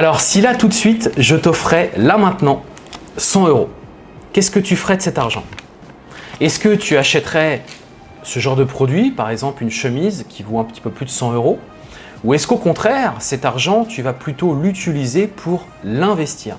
Alors si là tout de suite, je t'offrais là maintenant 100 euros, qu'est-ce que tu ferais de cet argent? Est-ce que tu achèterais ce genre de produit, par exemple une chemise qui vaut un petit peu plus de 100 euros? Ou est-ce qu'au contraire, cet argent, tu vas plutôt l'utiliser pour l'investir?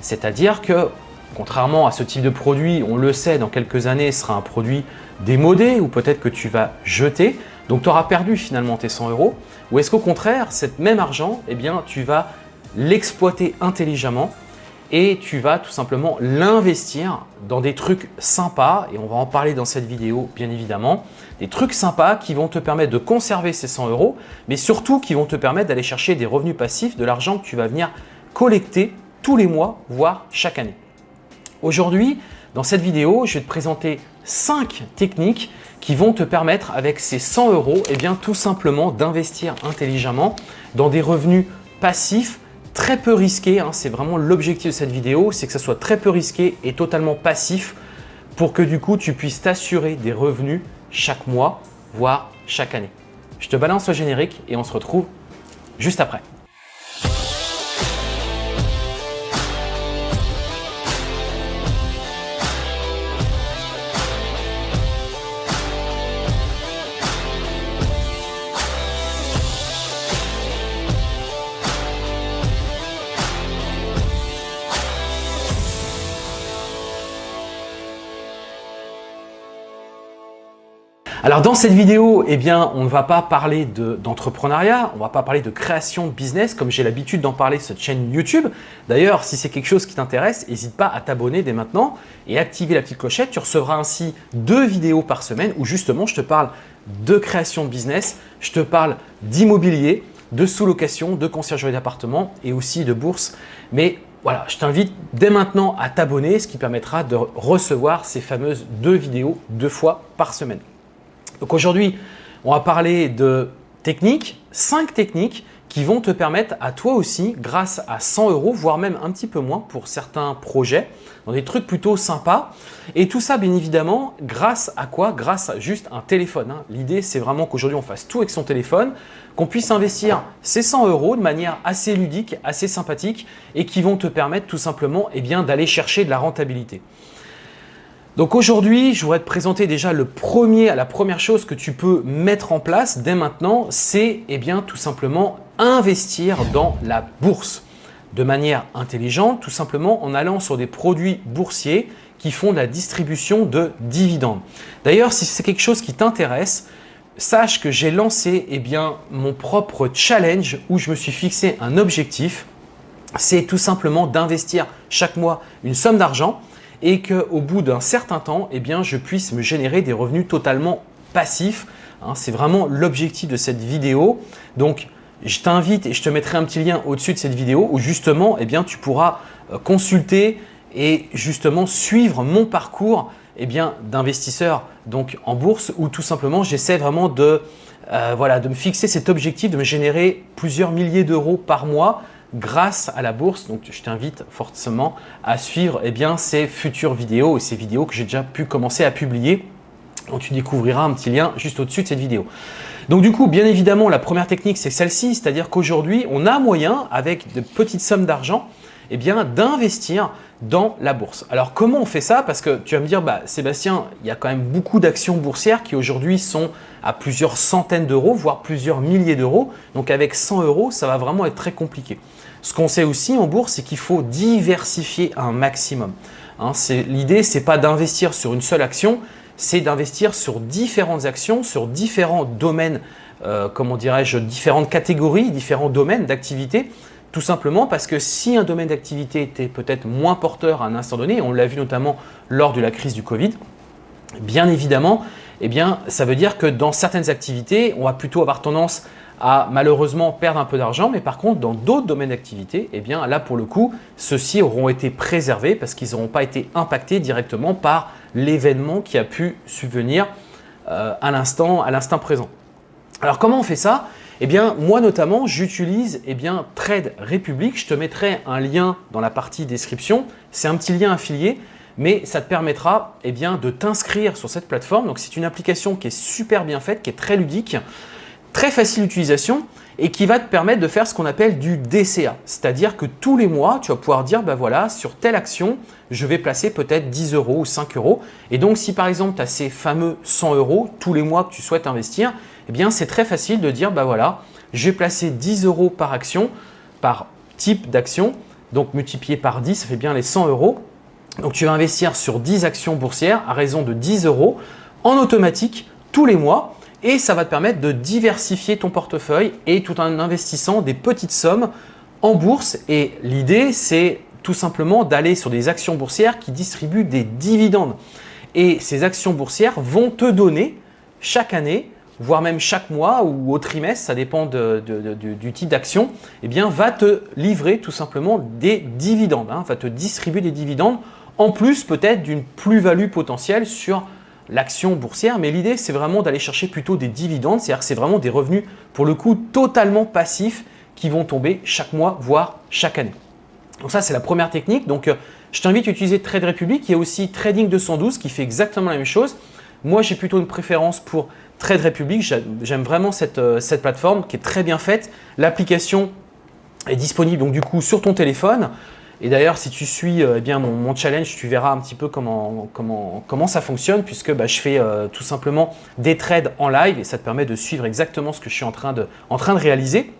C'est-à-dire que, contrairement à ce type de produit, on le sait, dans quelques années, ce sera un produit démodé ou peut-être que tu vas jeter, donc tu auras perdu finalement tes 100 euros. Ou est-ce qu'au contraire, cet même argent, eh bien, tu vas l'exploiter intelligemment et tu vas tout simplement l'investir dans des trucs sympas et on va en parler dans cette vidéo bien évidemment. Des trucs sympas qui vont te permettre de conserver ces 100 euros mais surtout qui vont te permettre d'aller chercher des revenus passifs, de l'argent que tu vas venir collecter tous les mois voire chaque année. Aujourd'hui, dans cette vidéo, je vais te présenter 5 techniques qui vont te permettre avec ces 100 euros et eh bien, tout simplement d'investir intelligemment dans des revenus passifs très peu risqué, hein, c'est vraiment l'objectif de cette vidéo, c'est que ça soit très peu risqué et totalement passif pour que du coup tu puisses t'assurer des revenus chaque mois, voire chaque année. Je te balance le générique et on se retrouve juste après. Alors dans cette vidéo, eh bien, on ne va pas parler d'entrepreneuriat, on ne va pas parler de création de business comme j'ai l'habitude d'en parler sur cette chaîne YouTube. D'ailleurs, si c'est quelque chose qui t'intéresse, n'hésite pas à t'abonner dès maintenant et activer la petite clochette. Tu recevras ainsi deux vidéos par semaine où justement je te parle de création de business, je te parle d'immobilier, de sous-location, de conciergerie d'appartement et aussi de bourse. Mais voilà, je t'invite dès maintenant à t'abonner, ce qui permettra de recevoir ces fameuses deux vidéos deux fois par semaine. Donc aujourd'hui, on va parler de techniques, 5 techniques qui vont te permettre à toi aussi, grâce à 100 euros, voire même un petit peu moins pour certains projets, dans des trucs plutôt sympas. Et tout ça, bien évidemment, grâce à quoi? Grâce à juste un téléphone. Hein. L'idée, c'est vraiment qu'aujourd'hui, on fasse tout avec son téléphone, qu'on puisse investir ces 100 euros de manière assez ludique, assez sympathique et qui vont te permettre tout simplement eh d'aller chercher de la rentabilité. Donc aujourd'hui, je voudrais te présenter déjà le premier, la première chose que tu peux mettre en place dès maintenant, c'est eh bien tout simplement investir dans la bourse de manière intelligente, tout simplement en allant sur des produits boursiers qui font la distribution de dividendes. D'ailleurs, si c'est quelque chose qui t'intéresse, sache que j'ai lancé eh mon propre challenge où je me suis fixé un objectif, c'est tout simplement d'investir chaque mois une somme d'argent et qu'au bout d'un certain temps, eh bien, je puisse me générer des revenus totalement passifs. Hein. C'est vraiment l'objectif de cette vidéo. Donc, je t'invite et je te mettrai un petit lien au-dessus de cette vidéo où justement, eh bien, tu pourras euh, consulter et justement suivre mon parcours eh d'investisseur en bourse où tout simplement j'essaie vraiment de, euh, voilà, de me fixer cet objectif de me générer plusieurs milliers d'euros par mois grâce à la bourse. Donc, je t'invite fortement à suivre eh bien, ces futures vidéos et ces vidéos que j'ai déjà pu commencer à publier. Donc, tu découvriras un petit lien juste au-dessus de cette vidéo. Donc, du coup, bien évidemment, la première technique, c'est celle-ci. C'est-à-dire qu'aujourd'hui, on a moyen, avec de petites sommes d'argent, eh bien, d'investir dans la bourse. Alors, comment on fait ça? Parce que tu vas me dire, bah, Sébastien, il y a quand même beaucoup d'actions boursières qui aujourd'hui sont à plusieurs centaines d'euros, voire plusieurs milliers d'euros. Donc, avec 100 euros, ça va vraiment être très compliqué. Ce qu'on sait aussi en bourse, c'est qu'il faut diversifier un maximum. Hein, L'idée, ce n'est pas d'investir sur une seule action, c'est d'investir sur différentes actions, sur différents domaines, euh, comment dirais-je, différentes catégories, différents domaines d'activité, tout simplement parce que si un domaine d'activité était peut-être moins porteur à un instant donné, on l'a vu notamment lors de la crise du Covid, bien évidemment, eh bien, ça veut dire que dans certaines activités, on va plutôt avoir tendance à malheureusement perdre un peu d'argent, mais par contre, dans d'autres domaines d'activité, eh bien là pour le coup, ceux-ci auront été préservés parce qu'ils n'auront pas été impactés directement par l'événement qui a pu subvenir euh, à l'instant présent. Alors comment on fait ça? Eh bien, moi notamment, j'utilise eh bien Trade Republic. Je te mettrai un lien dans la partie description. C'est un petit lien affilié, mais ça te permettra eh bien, de t'inscrire sur cette plateforme. Donc, c'est une application qui est super bien faite, qui est très ludique très facile d'utilisation et qui va te permettre de faire ce qu'on appelle du DCA. C'est-à-dire que tous les mois, tu vas pouvoir dire, ben voilà, sur telle action, je vais placer peut-être 10 euros ou 5 euros. Et donc, si par exemple, tu as ces fameux 100 euros tous les mois que tu souhaites investir, eh bien, c'est très facile de dire, ben voilà, je vais placer 10 euros par action, par type d'action. Donc, multiplié par 10, ça fait bien les 100 euros. Donc, tu vas investir sur 10 actions boursières à raison de 10 euros en automatique tous les mois et ça va te permettre de diversifier ton portefeuille et tout en investissant des petites sommes en bourse. Et l'idée, c'est tout simplement d'aller sur des actions boursières qui distribuent des dividendes. Et ces actions boursières vont te donner chaque année, voire même chaque mois ou au trimestre, ça dépend du type d'action, eh bien, va te livrer tout simplement des dividendes, hein, va te distribuer des dividendes en plus peut-être d'une plus-value potentielle sur l'action boursière, mais l'idée c'est vraiment d'aller chercher plutôt des dividendes, c'est-à-dire que c'est vraiment des revenus pour le coup totalement passifs qui vont tomber chaque mois, voire chaque année. Donc ça c'est la première technique, donc euh, je t'invite à utiliser Trade Republic, il y a aussi Trading 212 qui fait exactement la même chose. Moi j'ai plutôt une préférence pour Trade Republic, j'aime vraiment cette, euh, cette plateforme qui est très bien faite. L'application est disponible donc du coup sur ton téléphone. Et d'ailleurs, si tu suis euh, eh bien, mon, challenge, tu verras un petit peu comment, comment, comment ça fonctionne puisque bah, je fais euh, tout simplement des trades en live et ça te permet de suivre exactement ce que je suis en train de, en train de réaliser.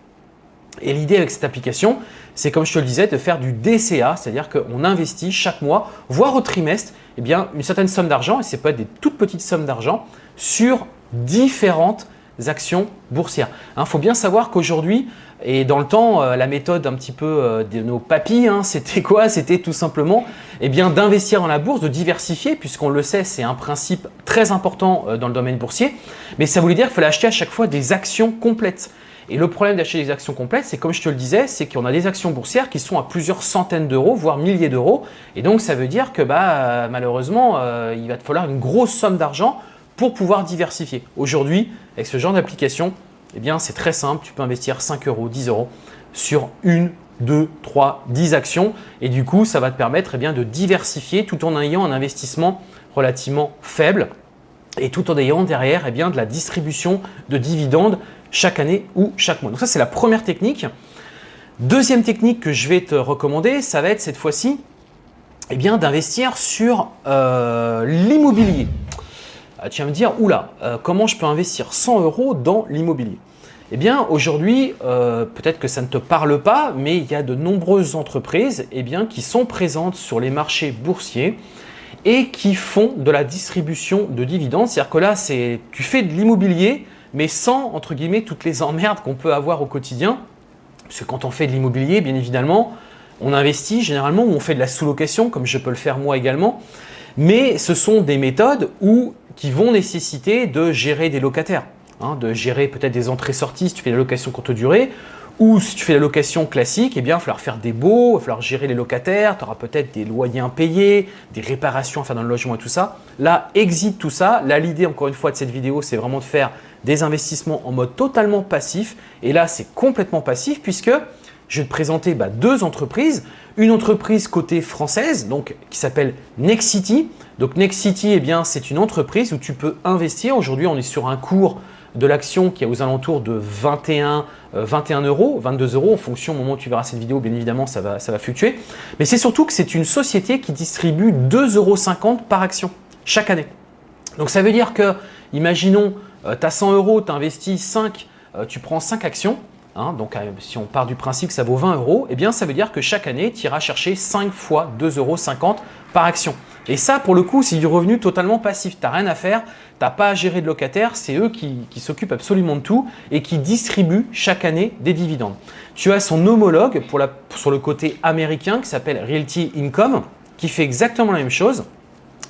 Et l'idée avec cette application, c'est comme je te le disais, de faire du DCA, c'est-à-dire qu'on investit chaque mois, voire au trimestre, eh bien, une certaine somme d'argent, et c'est pas des toutes petites sommes d'argent, sur différentes actions boursières. Il hein, faut bien savoir qu'aujourd'hui, et dans le temps, euh, la méthode un petit peu euh, de nos papis, hein, c'était quoi? C'était tout simplement eh bien d'investir dans la bourse, de diversifier, puisqu'on le sait, c'est un principe très important euh, dans le domaine boursier. Mais ça voulait dire qu'il fallait acheter à chaque fois des actions complètes. Et le problème d'acheter des actions complètes, c'est comme je te le disais, c'est qu'on a des actions boursières qui sont à plusieurs centaines d'euros, voire milliers d'euros. Et donc, ça veut dire que bah, malheureusement, il va te falloir une grosse somme d'argent pour pouvoir diversifier. Aujourd'hui, avec ce genre d'application, eh bien, c'est très simple. Tu peux investir 5 euros, 10 euros sur une, deux, trois, 10 actions. Et du coup, ça va te permettre eh bien, de diversifier tout en ayant un investissement relativement faible et tout en ayant derrière eh bien, de la distribution de dividendes chaque année ou chaque mois. Donc ça, c'est la première technique. Deuxième technique que je vais te recommander, ça va être cette fois-ci eh d'investir sur euh, l'immobilier. Ah, tu vas me dire, oula, euh, comment je peux investir 100 euros dans l'immobilier? Eh bien, aujourd'hui, euh, peut-être que ça ne te parle pas, mais il y a de nombreuses entreprises eh bien, qui sont présentes sur les marchés boursiers et qui font de la distribution de dividendes. C'est-à-dire que là, tu fais de l'immobilier, mais sans, entre guillemets, toutes les emmerdes qu'on peut avoir au quotidien. Parce que quand on fait de l'immobilier, bien évidemment, on investit généralement ou on fait de la sous-location, comme je peux le faire moi également. Mais ce sont des méthodes où qui vont nécessiter de gérer des locataires, hein, de gérer peut-être des entrées-sorties si tu fais la location courte durée, ou si tu fais la location classique, eh bien, il va falloir faire des baux, il va falloir gérer les locataires, tu auras peut-être des loyers impayés, des réparations à faire dans le logement et tout ça. Là, exit tout ça. Là, l'idée, encore une fois, de cette vidéo, c'est vraiment de faire des investissements en mode totalement passif. Et là, c'est complètement passif puisque je vais te présenter bah, deux entreprises. Une entreprise côté française, donc qui s'appelle Nexity. Donc Nexity, eh bien, c'est une entreprise où tu peux investir. Aujourd'hui, on est sur un cours de l'action qui est aux alentours de 21, 21 euh, euros, 22 euros en fonction au moment où tu verras cette vidéo, bien évidemment, ça va, ça fluctuer. Mais c'est surtout que c'est une société qui distribue 2,50 euros par action chaque année. Donc ça veut dire que, imaginons, tu as 100 euros, tu investis 5, euh, tu prends 5 actions, Hein, donc, euh, si on part du principe que ça vaut 20 euros, eh bien, ça veut dire que chaque année, tu iras chercher 5 fois 2,50 euros par action. Et ça, pour le coup, c'est du revenu totalement passif. Tu n'as rien à faire, tu n'as pas à gérer de locataires, c'est eux qui, s'occupent absolument de tout et qui distribuent chaque année des dividendes. Tu as son homologue pour sur le côté américain qui s'appelle Realty Income, qui fait exactement la même chose.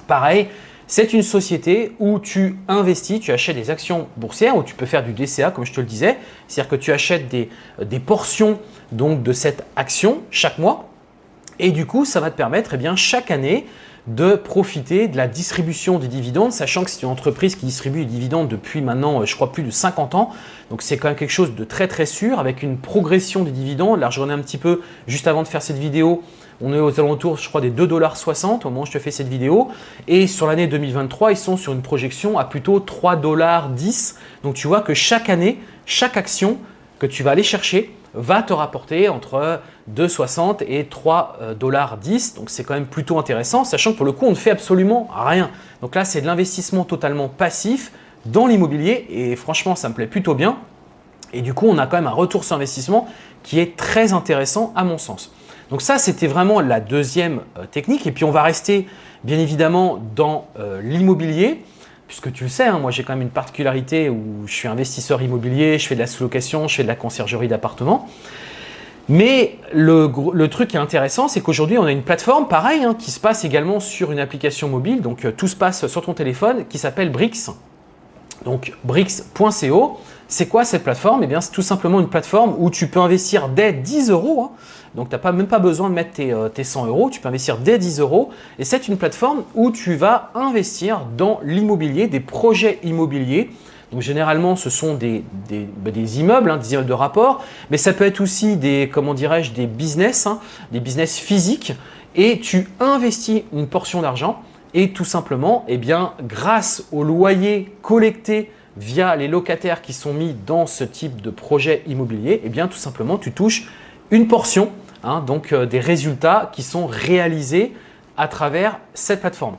Pareil, c'est une société où tu investis, tu achètes des actions boursières, où tu peux faire du DCA comme je te le disais. C'est-à-dire que tu achètes des, des, portions donc, de cette action chaque mois. Et du coup, ça va te permettre eh bien, chaque année de profiter de la distribution des dividendes, sachant que c'est une entreprise qui distribue des dividendes depuis maintenant, euh, je crois, plus de 50 ans. Donc, c'est quand même quelque chose de très très sûr avec une progression des dividendes. Là, je un petit peu juste avant de faire cette vidéo On est aux alentours, je crois, des 2,60$ au moment où je te fais cette vidéo. Et sur l'année 2023, ils sont sur une projection à plutôt 3,10$. Donc tu vois que chaque année, chaque action que tu vas aller chercher va te rapporter entre 2,60 et 3,10$. Donc c'est quand même plutôt intéressant, sachant que pour le coup, on ne fait absolument rien. Donc là, c'est de l'investissement totalement passif dans l'immobilier et franchement, ça me plaît plutôt bien. Et du coup, on a quand même un retour sur investissement qui est très intéressant à mon sens. Donc ça, c'était vraiment la deuxième euh, technique. Et puis, on va rester bien évidemment dans euh, l'immobilier puisque tu le sais, hein, moi j'ai quand même une particularité où je suis investisseur immobilier, je fais de la sous-location, je fais de la conciergerie d'appartements. Mais le, truc qui est intéressant, c'est qu'aujourd'hui, on a une plateforme, pareil, hein, qui se passe également sur une application mobile. Donc, euh, tout se passe sur ton téléphone, qui s'appelle Brix. Donc, Brix.co. C'est quoi cette plateforme? Eh bien, c'est tout simplement une plateforme où tu peux investir dès 10 euros. Hein. Donc, tu n'as même pas besoin de mettre tes, 100 euh, euros. Tu peux investir dès 10 euros. Et c'est une plateforme où tu vas investir dans l'immobilier, des projets immobiliers. Donc, généralement, ce sont des, des, bah, immeubles, hein, des immeubles de rapport. Mais ça peut être aussi des, comment dirais-je, des business, hein, des business physiques. Et tu investis une portion d'argent. Et tout simplement, eh bien, grâce au loyer collecté via les locataires qui sont mis dans ce type de projet immobilier, eh bien tout simplement tu touches une portion hein, donc euh, des résultats qui sont réalisés à travers cette plateforme.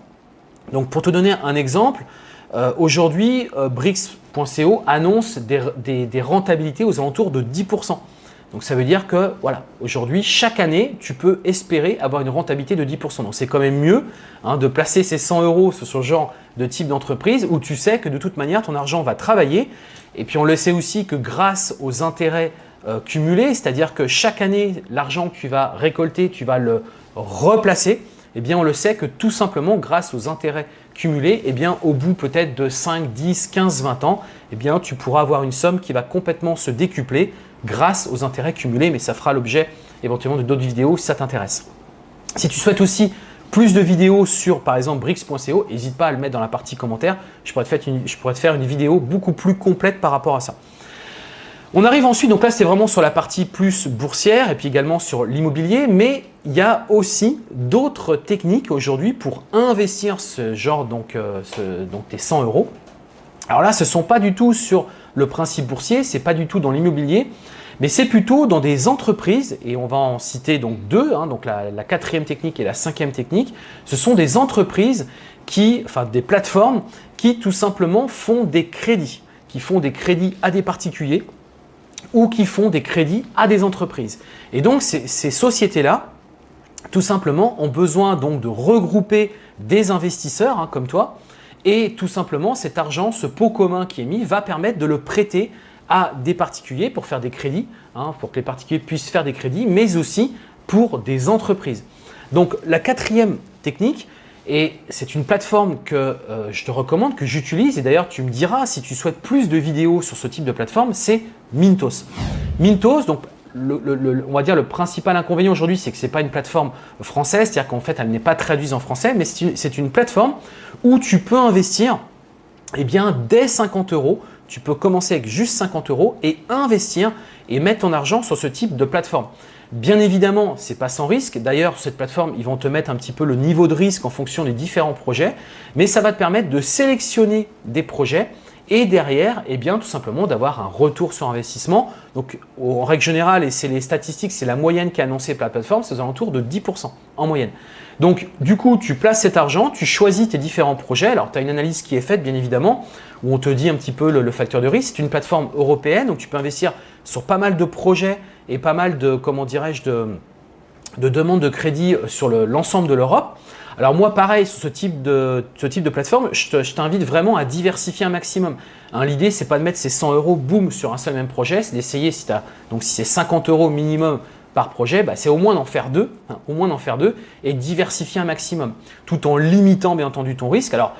Donc pour te donner un exemple, euh, aujourd'hui euh, annonce des, rentabilités aux alentours de 10%. Donc ça veut dire que voilà, aujourd'hui, chaque année, tu peux espérer avoir une rentabilité de 10%. Donc c'est quand même mieux hein, de placer ces 100 euros sur ce genre de type d'entreprise où tu sais que de toute manière, ton argent va travailler. Et puis on le sait aussi que grâce aux intérêts euh, cumulés, c'est-à-dire que chaque année, l'argent que tu vas récolter, tu vas le replacer. Eh bien, on le sait que tout simplement, grâce aux intérêts cumulés, eh bien, au bout peut-être de 5, 10, 15, 20 ans, eh bien, tu pourras avoir une somme qui va complètement se décupler grâce aux intérêts cumulés, mais ça fera l'objet éventuellement de d'autres vidéos si ça t'intéresse. Si tu souhaites aussi plus de vidéos sur par exemple Brix.co, n'hésite pas à le mettre dans la partie commentaire. Je pourrais, je pourrais te faire une vidéo beaucoup plus complète par rapport à ça. On arrive ensuite, donc là c'est vraiment sur la partie plus boursière et puis également sur l'immobilier, mais il y a aussi d'autres techniques aujourd'hui pour investir ce genre, donc, euh, tes 100 euros. Alors là, ce ne sont pas du tout sur le principe boursier, ce n'est pas du tout dans l'immobilier, mais c'est plutôt dans des entreprises, et on va en citer donc deux, hein, donc la, quatrième technique et la cinquième technique, ce sont des entreprises qui, enfin des plateformes qui tout simplement font des crédits, qui font des crédits à des particuliers ou qui font des crédits à des entreprises. Et donc ces, sociétés-là, tout simplement, ont besoin donc de regrouper des investisseurs hein, comme toi et tout simplement, cet argent, ce pot commun qui est mis, va permettre de le prêter à des particuliers pour faire des crédits, hein, pour que les particuliers puissent faire des crédits, mais aussi pour des entreprises. Donc la quatrième technique, et c'est une plateforme que euh, je te recommande, que j'utilise, et d'ailleurs tu me diras si tu souhaites plus de vidéos sur ce type de plateforme, c'est Mintos. Mintos, donc on va dire le principal inconvénient aujourd'hui, c'est que ce n'est pas une plateforme française, c'est-à-dire qu'en fait, elle n'est pas traduite en français, mais c'est une, plateforme où tu peux investir eh bien, dès 50 euros. Tu peux commencer avec juste 50 euros et investir et mettre ton argent sur ce type de plateforme. Bien évidemment, ce n'est pas sans risque. D'ailleurs, cette plateforme, ils vont te mettre un petit peu le niveau de risque en fonction des différents projets, mais ça va te permettre de sélectionner des projets et derrière, eh bien, tout simplement d'avoir un retour sur investissement. Donc, en règle générale, et c'est les statistiques, c'est la moyenne qui est annoncée par la plateforme, c'est aux alentours de 10% en moyenne. Donc, du coup, tu places cet argent, tu choisis tes différents projets. Alors, tu as une analyse qui est faite, bien évidemment, où on te dit un petit peu le, facteur de risque. C'est une plateforme européenne, donc tu peux investir sur pas mal de projets et pas mal de, demandes de crédit sur l'ensemble de l'Europe. Alors moi, pareil, sur ce type de, plateforme, je t'invite vraiment à diversifier un maximum. Hein, L'idée, c'est pas de mettre ces 100 euros, boum, sur un seul même projet, c'est d'essayer, si donc si c'est 50 euros minimum par projet, bah, c'est au moins d'en faire deux, hein, au moins d'en faire deux et diversifier un maximum, tout en limitant bien entendu ton risque. Alors,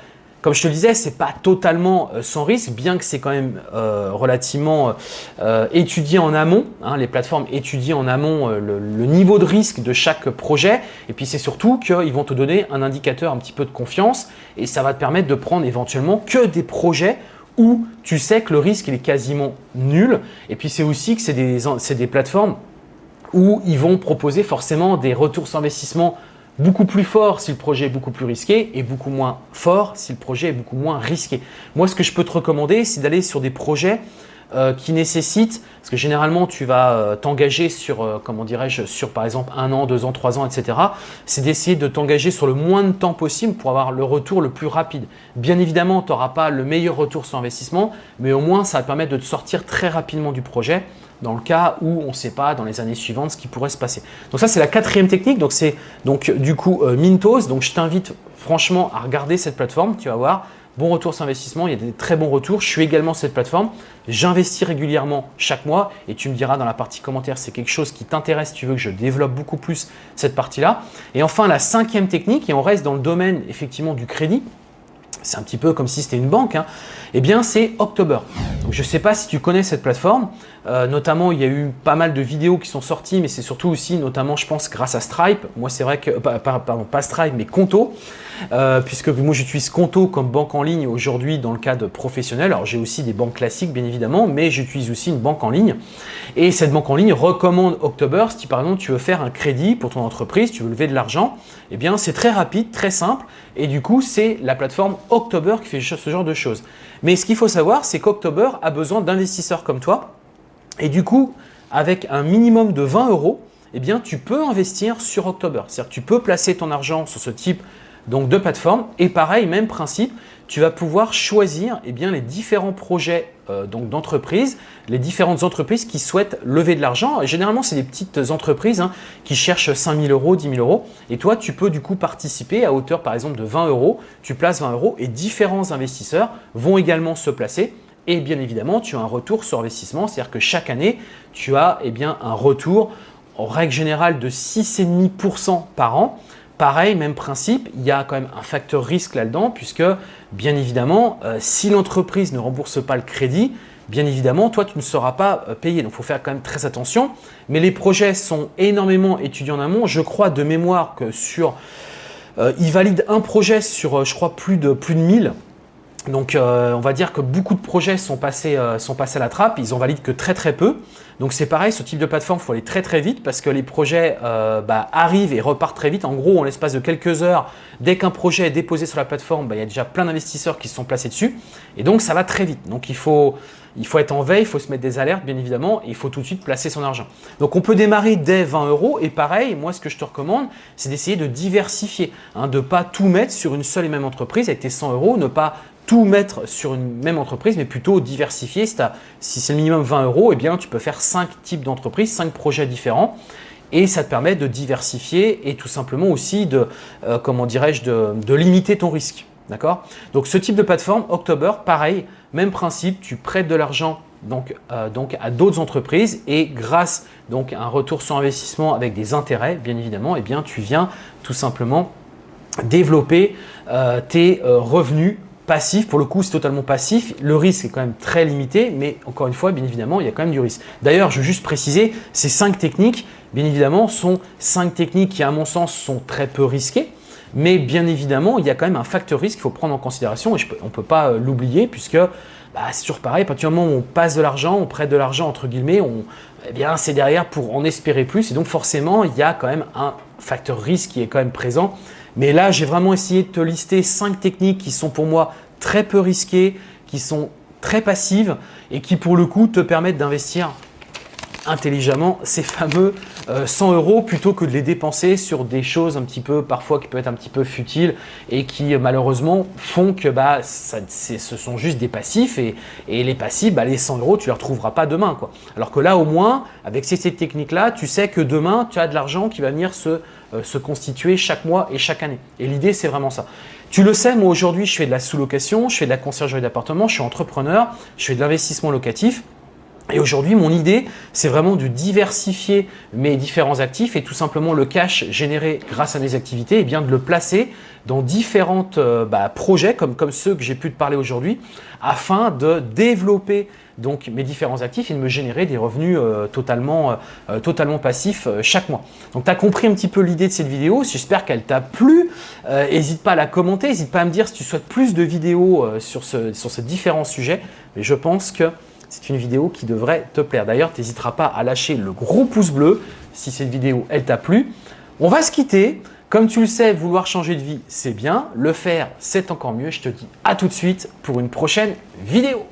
comme je te le disais, ce n'est pas totalement euh, sans risque, bien que c'est quand même euh, relativement euh, étudié en amont. Hein, les plateformes étudient en amont le, niveau de risque de chaque projet. Et puis, c'est surtout qu'ils vont te donner un indicateur un petit peu de confiance et ça va te permettre de prendre éventuellement que des projets où tu sais que le risque est quasiment nul. Et puis, c'est aussi que c'est des, plateformes où ils vont proposer forcément des retours sur investissement beaucoup plus forts si le projet est beaucoup plus risqué et beaucoup moins fort si le projet est beaucoup moins risqué. Moi, ce que je peux te recommander, c'est d'aller sur des projets euh, qui nécessitent, parce que généralement tu vas euh, t'engager sur, euh, comment dirais-je, sur par exemple un an, deux ans, trois ans, etc. C'est d'essayer de t'engager sur le moins de temps possible pour avoir le retour le plus rapide. Bien évidemment, tu n'auras pas le meilleur retour sur investissement, mais au moins ça va te permettre de te sortir très rapidement du projet dans le cas où on ne sait pas dans les années suivantes ce qui pourrait se passer. Donc ça, c'est la quatrième technique. Donc c'est donc du coup Mintos. Donc je t'invite franchement à regarder cette plateforme. Tu vas voir, bon retour sur investissement, il y a des très bons retours. Je suis également sur cette plateforme. J'investis régulièrement chaque mois et tu me diras dans la partie commentaire c'est quelque chose qui t'intéresse, tu veux que je développe beaucoup plus cette partie-là. Et enfin, la cinquième technique, et on reste dans le domaine effectivement du crédit, c'est un petit peu comme si c'était une banque, hein, eh bien c'est October. je ne sais pas si tu connais cette plateforme, euh, notamment il y a eu pas mal de vidéos qui sont sorties, mais c'est surtout aussi notamment je pense grâce à Stripe. Moi c'est vrai que, pardon pas Stripe mais Conto, euh, puisque moi j'utilise Conto comme banque en ligne aujourd'hui dans le cadre professionnel. Alors j'ai aussi des banques classiques bien évidemment, mais j'utilise aussi une banque en ligne. Et cette banque en ligne recommande October si par exemple tu veux faire un crédit pour ton entreprise, tu veux lever de l'argent, eh bien c'est très rapide, très simple et du coup c'est la plateforme October qui fait ce genre de choses. Mais ce qu'il faut savoir, c'est qu'October a besoin d'investisseurs comme toi et du coup, avec un minimum de 20 euros, eh bien, tu peux investir sur October. C'est-à-dire tu peux placer ton argent sur ce type donc, de plateforme. Et pareil, même principe, tu vas pouvoir choisir eh les différents projets euh, d'entreprise, les différentes entreprises qui souhaitent lever de l'argent. Généralement, c'est des petites entreprises hein, qui cherchent 5 000 euros, 10 000 euros. Et toi, tu peux du coup participer à hauteur par exemple de 20 euros. Tu places 20 euros et différents investisseurs vont également se placer et bien évidemment, tu as un retour sur investissement, c'est-à-dire que chaque année, tu as eh bien, un retour en règle générale de 6,5% par an. Pareil, même principe, il y a quand même un facteur risque là-dedans puisque bien évidemment, euh, si l'entreprise ne rembourse pas le crédit, bien évidemment, toi, tu ne seras pas euh, payé. Donc, il faut faire quand même très attention. Mais les projets sont énormément étudiés en amont. Je crois de mémoire que sur… Euh, ils valident un projet sur, je crois, plus de, plus de 1000. Donc, euh, on va dire que beaucoup de projets sont passés, euh, sont passés à la trappe, ils en valident que très très peu. Donc, c'est pareil, ce type de plateforme, il faut aller très très vite parce que les projets euh, bah, arrivent et repartent très vite. En gros, en l'espace de quelques heures, dès qu'un projet est déposé sur la plateforme, bah, il y a déjà plein d'investisseurs qui se sont placés dessus. Et donc, ça va très vite. Donc, il faut, il faut être en veille, il faut se mettre des alertes, bien évidemment, et il faut tout de suite placer son argent. Donc, on peut démarrer dès 20 euros. Et pareil, moi, ce que je te recommande, c'est d'essayer de diversifier, hein, de ne pas tout mettre sur une seule et même entreprise avec tes 100 euros, ne pas tout mettre sur une même entreprise, mais plutôt diversifier. Si, c'est le minimum 20 euros, eh bien, tu peux faire 5 types d'entreprises, 5 projets différents. Et ça te permet de diversifier et tout simplement aussi de, euh, comment dirais-je, de, limiter ton risque. D'accord? Donc, ce type de plateforme, October, pareil, même principe, tu prêtes de l'argent donc, euh, à d'autres entreprises et grâce à un retour sur investissement avec des intérêts, bien évidemment, eh tu viens tout simplement développer euh, tes revenus passif, pour le coup c'est totalement passif, le risque est quand même très limité, mais encore une fois, bien évidemment, il y a quand même du risque. D'ailleurs, je veux juste préciser, ces cinq techniques, bien évidemment, sont cinq techniques qui à mon sens sont très peu risquées, mais bien évidemment, il y a quand même un facteur risque qu'il faut prendre en considération et on ne peut pas euh, l'oublier puisque bah, c'est toujours pareil, à partir du moment où on passe de l'argent, on prête de l'argent entre guillemets, on, eh bien c'est derrière pour en espérer plus et donc forcément il y a quand même un facteur risque qui est quand même présent. Mais là, j'ai vraiment essayé de te lister cinq techniques qui sont pour moi très peu risquées, qui sont très passives et qui pour le coup te permettent d'investir intelligemment ces fameux 100 euh, euros plutôt que de les dépenser sur des choses un petit peu parfois qui peuvent être un petit peu futiles et qui malheureusement font que bah, ce sont juste des passifs et, les passifs, bah, les 100 euros, tu ne les retrouveras pas demain. Quoi. Alors que là au moins, avec ces, techniques-là, tu sais que demain, tu as de l'argent qui va venir se euh, se constituer chaque mois et chaque année. Et l'idée, c'est vraiment ça. Tu le sais, moi aujourd'hui, je fais de la sous-location, je fais de la conciergerie d'appartement, je suis entrepreneur, je fais de l'investissement locatif. Et aujourd'hui, mon idée, c'est vraiment de diversifier mes différents actifs et tout simplement le cash généré grâce à mes activités, eh bien de le placer dans différents euh, bah, projets comme, comme ceux que j'ai pu te parler aujourd'hui afin de développer donc mes différents actifs et de me générer des revenus euh, totalement, euh, totalement passifs chaque mois. Donc, tu as compris un petit peu l'idée de cette vidéo. J'espère qu'elle t'a plu. N'hésite pas à la commenter. N'hésite pas à me dire si tu souhaites plus de vidéos sur, ce, sur ces différents sujets. Mais je pense que c'est une vidéo qui devrait te plaire. D'ailleurs, tu n'hésiteras pas à lâcher le gros pouce bleu si cette vidéo, elle t'a plu. On va se quitter. Comme tu le sais, vouloir changer de vie, c'est bien. Le faire, c'est encore mieux. Je te dis à tout de suite pour une prochaine vidéo.